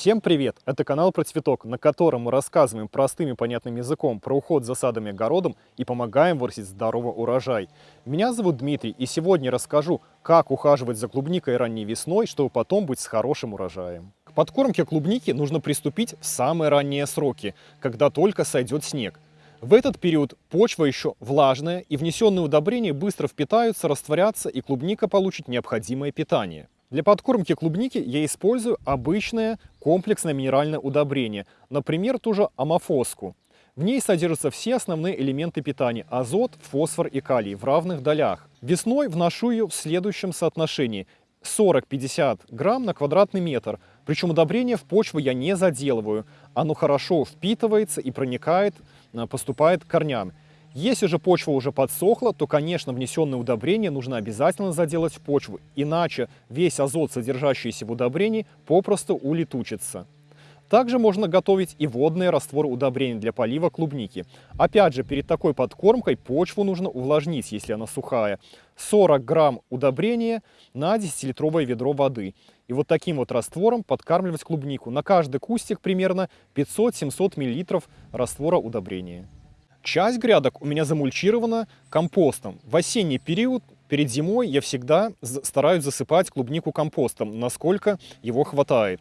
Всем привет! Это канал про цветок, на котором мы рассказываем простым и понятным языком про уход за садом и огородом и помогаем вырастить здоровый урожай. Меня зовут Дмитрий, и сегодня расскажу, как ухаживать за клубникой ранней весной, чтобы потом быть с хорошим урожаем. К подкормке клубники нужно приступить в самые ранние сроки, когда только сойдет снег. В этот период почва еще влажная, и внесенные удобрения быстро впитаются, растворятся, и клубника получит необходимое питание. Для подкормки клубники я использую обычное комплексное минеральное удобрение, например, ту же амофоску. В ней содержатся все основные элементы питания – азот, фосфор и калий в равных долях. Весной вношу ее в следующем соотношении 40-50 грамм на квадратный метр. Причем удобрение в почву я не заделываю. Оно хорошо впитывается и проникает, э, поступает к корням. Если же почва уже подсохла, то, конечно, внесенное удобрение нужно обязательно заделать в почву, иначе весь азот, содержащийся в удобрении, попросту улетучится. Также можно готовить и водные растворы удобрений для полива клубники. Опять же, перед такой подкормкой почву нужно увлажнить, если она сухая. 40 грамм удобрения на 10-литровое ведро воды. И вот таким вот раствором подкармливать клубнику. На каждый кустик примерно 500-700 мл раствора удобрения. Часть грядок у меня замульчирована компостом. В осенний период, перед зимой, я всегда стараюсь засыпать клубнику компостом, насколько его хватает.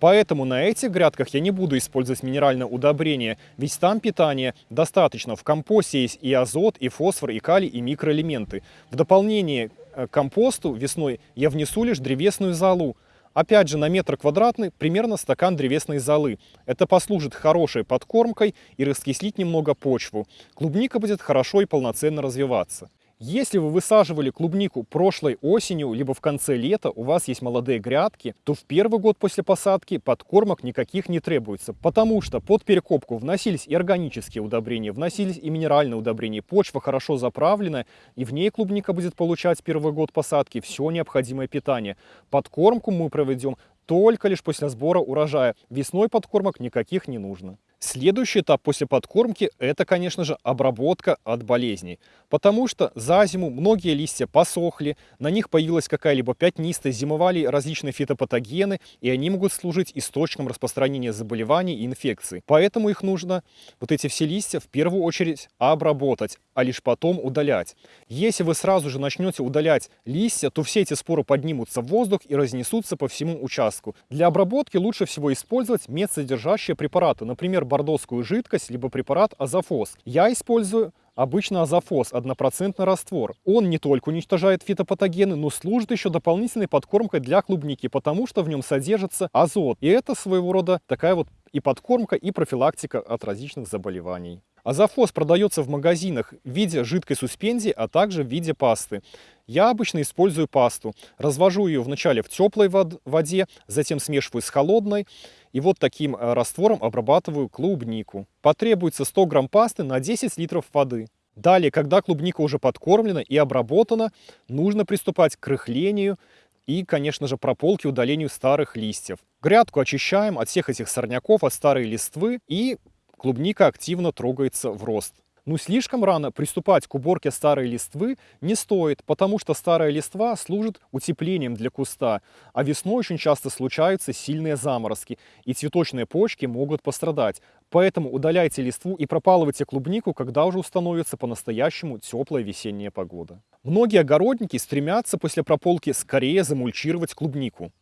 Поэтому на этих грядках я не буду использовать минеральное удобрение, ведь там питание достаточно. В компосте есть и азот, и фосфор, и калий, и микроэлементы. В дополнение к компосту весной я внесу лишь древесную золу. Опять же, на метр квадратный примерно стакан древесной золы. Это послужит хорошей подкормкой и раскислить немного почву. Клубника будет хорошо и полноценно развиваться. Если вы высаживали клубнику прошлой осенью, либо в конце лета, у вас есть молодые грядки, то в первый год после посадки подкормок никаких не требуется, потому что под перекопку вносились и органические удобрения, вносились и минеральные удобрения, почва хорошо заправлена, и в ней клубника будет получать первый год посадки все необходимое питание. Подкормку мы проведем только лишь после сбора урожая, весной подкормок никаких не нужно. Следующий этап после подкормки – это, конечно же, обработка от болезней. Потому что за зиму многие листья посохли, на них появилась какая-либо пятнистость, зимовали различные фитопатогены, и они могут служить источником распространения заболеваний и инфекций. Поэтому их нужно, вот эти все листья, в первую очередь обработать, а лишь потом удалять. Если вы сразу же начнете удалять листья, то все эти споры поднимутся в воздух и разнесутся по всему участку. Для обработки лучше всего использовать медсодержащие препараты, например, бордоскую жидкость, либо препарат азофос. Я использую обычно азофос, однопроцентный раствор. Он не только уничтожает фитопатогены, но служит еще дополнительной подкормкой для клубники, потому что в нем содержится азот. И это своего рода такая вот и подкормка, и профилактика от различных заболеваний. Азофос продается в магазинах в виде жидкой суспензии, а также в виде пасты. Я обычно использую пасту. Развожу ее вначале в теплой воде, затем смешиваю с холодной. И вот таким э, раствором обрабатываю клубнику. Потребуется 100 грамм пасты на 10 литров воды. Далее, когда клубника уже подкормлена и обработана, нужно приступать к рыхлению и, конечно же, прополке удалению старых листьев. Грядку очищаем от всех этих сорняков, от старой листвы и клубника активно трогается в рост. Но слишком рано приступать к уборке старой листвы не стоит, потому что старая листва служит утеплением для куста, а весной очень часто случаются сильные заморозки, и цветочные почки могут пострадать. Поэтому удаляйте листву и пропалывайте клубнику, когда уже установится по-настоящему теплая весенняя погода. Многие огородники стремятся после прополки скорее замульчировать клубнику.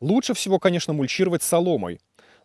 Лучше всего, конечно, мульчировать соломой,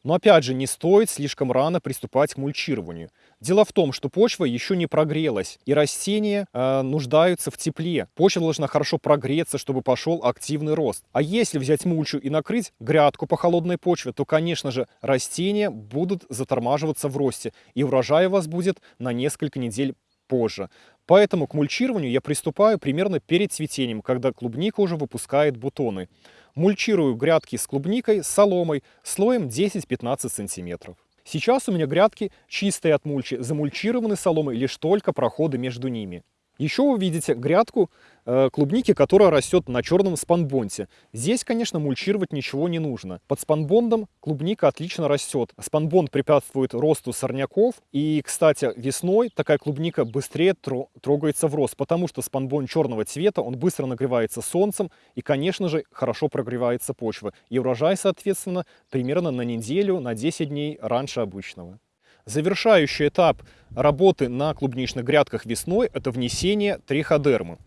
но опять же, не стоит слишком рано приступать к мульчированию. Дело в том, что почва еще не прогрелась, и растения э, нуждаются в тепле. Почва должна хорошо прогреться, чтобы пошел активный рост. А если взять мульчу и накрыть грядку по холодной почве, то, конечно же, растения будут затормаживаться в росте, и урожай у вас будет на несколько недель позже. Поэтому к мульчированию я приступаю примерно перед цветением, когда клубника уже выпускает бутоны. Мульчирую грядки с клубникой, соломой, слоем 10-15 сантиметров. Сейчас у меня грядки чистые от мульчи, замульчированы соломой, лишь только проходы между ними. Еще вы видите грядку э, клубники, которая растет на черном спанбонте. Здесь, конечно, мульчировать ничего не нужно. Под спанбондом клубника отлично растет. Спанбонд препятствует росту сорняков. И, кстати, весной такая клубника быстрее тро трогается в рост, потому что спанбонд черного цвета, он быстро нагревается солнцем и, конечно же, хорошо прогревается почва. И урожай, соответственно, примерно на неделю, на 10 дней раньше обычного. Завершающий этап работы на клубничных грядках весной – это внесение триходермы.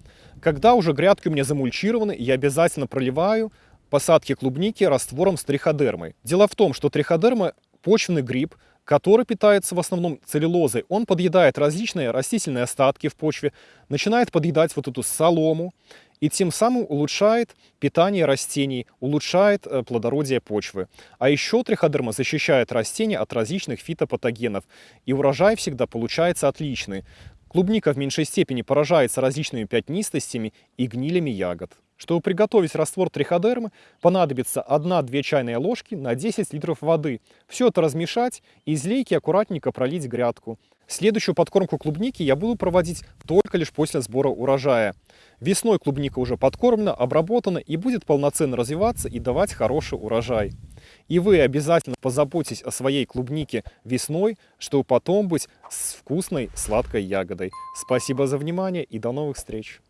Когда уже грядки у меня замульчированы, я обязательно проливаю посадки клубники раствором с триходермой. Дело в том, что триходерма – почвенный гриб, который питается в основном целлюлозой. Он подъедает различные растительные остатки в почве, начинает подъедать вот эту солому, и тем самым улучшает питание растений, улучшает э, плодородие почвы. А еще триходерма защищает растения от различных фитопатогенов, и урожай всегда получается отличный. Клубника в меньшей степени поражается различными пятнистостями и гнилями ягод. Чтобы приготовить раствор триходермы, понадобится 1-2 чайные ложки на 10 литров воды. Все это размешать и из лейки аккуратненько пролить грядку. Следующую подкормку клубники я буду проводить только лишь после сбора урожая. Весной клубника уже подкормлена, обработана и будет полноценно развиваться и давать хороший урожай. И вы обязательно позаботьтесь о своей клубнике весной, чтобы потом быть с вкусной сладкой ягодой. Спасибо за внимание и до новых встреч!